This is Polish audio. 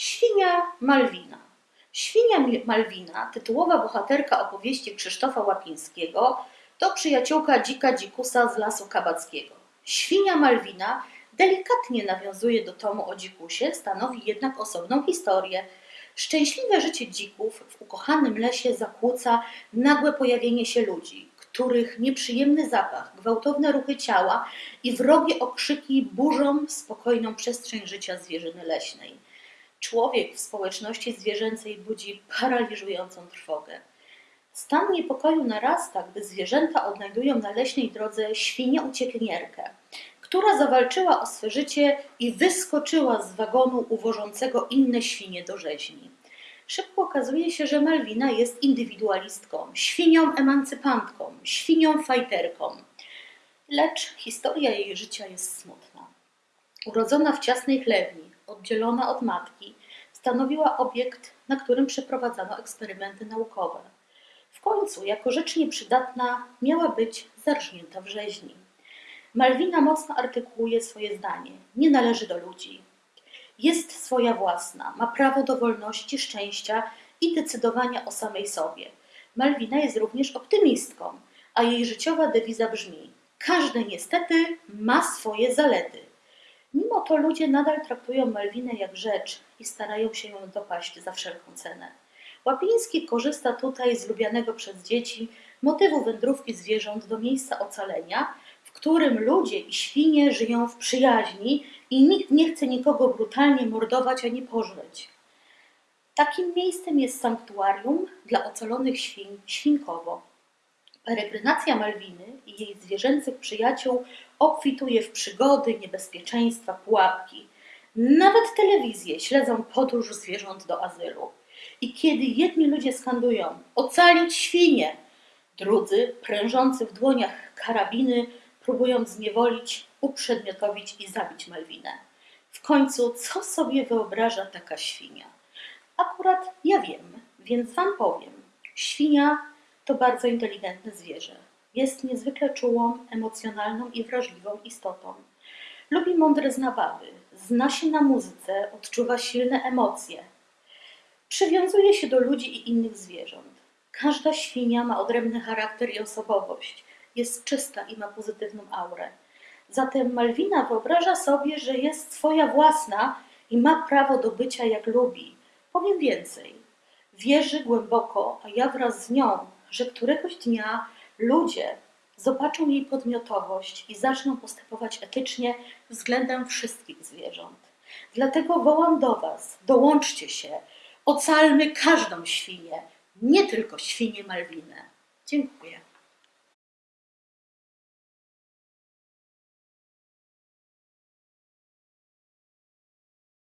Świnia Malwina. Świnia Malwina, tytułowa bohaterka opowieści Krzysztofa Łapińskiego, to przyjaciółka dzika dzikusa z lasu kabackiego. Świnia Malwina delikatnie nawiązuje do tomu o dzikusie, stanowi jednak osobną historię. Szczęśliwe życie dzików w ukochanym lesie zakłóca nagłe pojawienie się ludzi, których nieprzyjemny zapach, gwałtowne ruchy ciała i wrogie okrzyki burzą spokojną przestrzeń życia zwierzyny leśnej. Człowiek w społeczności zwierzęcej budzi paraliżującą trwogę. Stan niepokoju narasta, gdy zwierzęta odnajdują na leśnej drodze świnię uciekinierkę, która zawalczyła o swe życie i wyskoczyła z wagonu uwożącego inne świnie do rzeźni. Szybko okazuje się, że Malwina jest indywidualistką, świnią emancypantką, świnią fajterką. Lecz historia jej życia jest smutna. Urodzona w ciasnej chlewni, oddzielona od matki, stanowiła obiekt, na którym przeprowadzano eksperymenty naukowe. W końcu, jako rzecz nieprzydatna, miała być zarżnięta w rzeźni. Malwina mocno artykułuje swoje zdanie: nie należy do ludzi. Jest swoja własna, ma prawo do wolności, szczęścia i decydowania o samej sobie. Malwina jest również optymistką, a jej życiowa dewiza brzmi: każdy niestety ma swoje zalety. Mimo to ludzie nadal traktują Malwinę jak rzecz i starają się ją dopaść za wszelką cenę. Łapiński korzysta tutaj z lubianego przez dzieci motywu wędrówki zwierząt do miejsca ocalenia, w którym ludzie i świnie żyją w przyjaźni i nikt nie chce nikogo brutalnie mordować ani pożreć. Takim miejscem jest sanktuarium dla ocalonych świń Świnkowo. Peregrynacja Malwiny i jej zwierzęcych przyjaciół obfituje w przygody, niebezpieczeństwa, pułapki. Nawet telewizje śledzą podróż zwierząt do azylu. I kiedy jedni ludzie skandują ocalić świnie, drudzy, prężący w dłoniach karabiny, próbują zniewolić, uprzedmiotowić i zabić Malwinę. W końcu, co sobie wyobraża taka świnia? Akurat ja wiem, więc Wam powiem. Świnia to bardzo inteligentne zwierzę. Jest niezwykle czułą, emocjonalną i wrażliwą istotą. Lubi mądre zabawy, zna się na muzyce, odczuwa silne emocje. Przywiązuje się do ludzi i innych zwierząt. Każda świnia ma odrębny charakter i osobowość. Jest czysta i ma pozytywną aurę. Zatem Malwina wyobraża sobie, że jest swoja własna i ma prawo do bycia jak lubi. Powiem więcej. Wierzy głęboko, a ja wraz z nią, że któregoś dnia ludzie zobaczą jej podmiotowość i zaczną postępować etycznie względem wszystkich zwierząt. Dlatego wołam do Was, dołączcie się, ocalmy każdą świnię, nie tylko świnię Malwinę. Dziękuję.